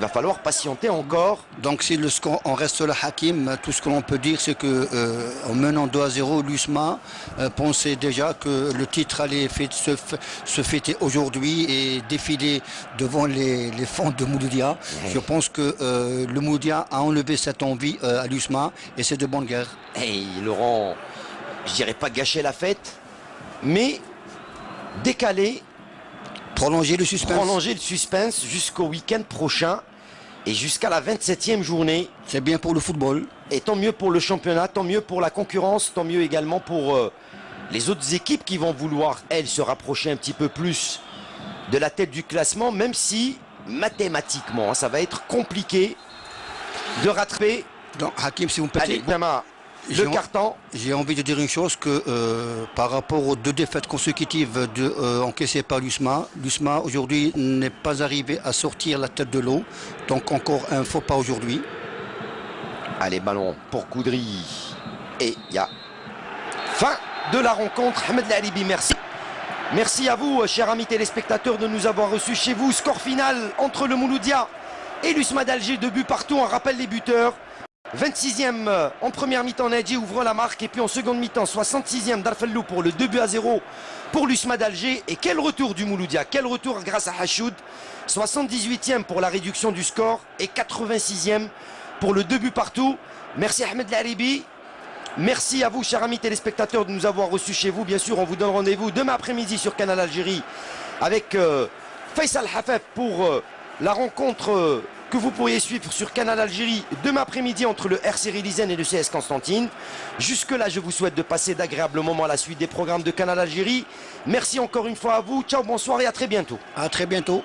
va falloir patienter encore. Donc si le score, on reste là Hakim, tout ce que l'on peut dire c'est que euh, en menant 2 à 0, l'USMA euh, pensait déjà que le titre allait se, se, fêter aujourd'hui et défiler devant les, les fonds de Mouloudia. Je pense que euh, le Mouloudia a enlevé cette envie à l'USMA et c'est de bonne guerre. Hey Laurent, je dirais pas gâcher la fête, mais décaler Prolonger le suspense. Prolonger le suspense jusqu'au week-end prochain et jusqu'à la 27e journée. C'est bien pour le football. Et tant mieux pour le championnat, tant mieux pour la concurrence, tant mieux également pour euh, les autres équipes qui vont vouloir, elles, se rapprocher un petit peu plus de la tête du classement, même si mathématiquement, ça va être compliqué de rattraper. Donc, Hakim, si vous me permettez le carton. J'ai envie de dire une chose que euh, par rapport aux deux défaites consécutives de, euh, encaissées par l'USMA, l'USMA aujourd'hui n'est pas arrivé à sortir la tête de l'eau. Donc encore un faux pas aujourd'hui. Allez, ballon pour Koudry. Et il y a fin de la rencontre. Ahmed Lalibi, merci. Merci à vous, chers amis téléspectateurs, de nous avoir reçus chez vous. Score final entre le Mouloudia et l'USMA d'Alger. Deux buts partout. On rappelle les buteurs. 26e euh, en première mi-temps, Nadji ouvre la marque. Et puis en seconde mi-temps, 66e Darfellou pour le 2 buts à 0 pour l'USMA d'Alger. Et quel retour du Mouloudia, quel retour grâce à Hachoud. 78e pour la réduction du score et 86e pour le 2 buts partout. Merci Ahmed Laribi. Merci à vous, chers amis téléspectateurs, de nous avoir reçus chez vous. Bien sûr, on vous donne rendez-vous demain après-midi sur Canal Algérie avec euh, Faisal Hafef pour euh, la rencontre que vous pourriez suivre sur Canal Algérie demain après-midi entre le RC Lisen et le CS Constantine. Jusque-là, je vous souhaite de passer d'agréables moments à la suite des programmes de Canal Algérie. Merci encore une fois à vous. Ciao, bonsoir et à très bientôt. À très bientôt.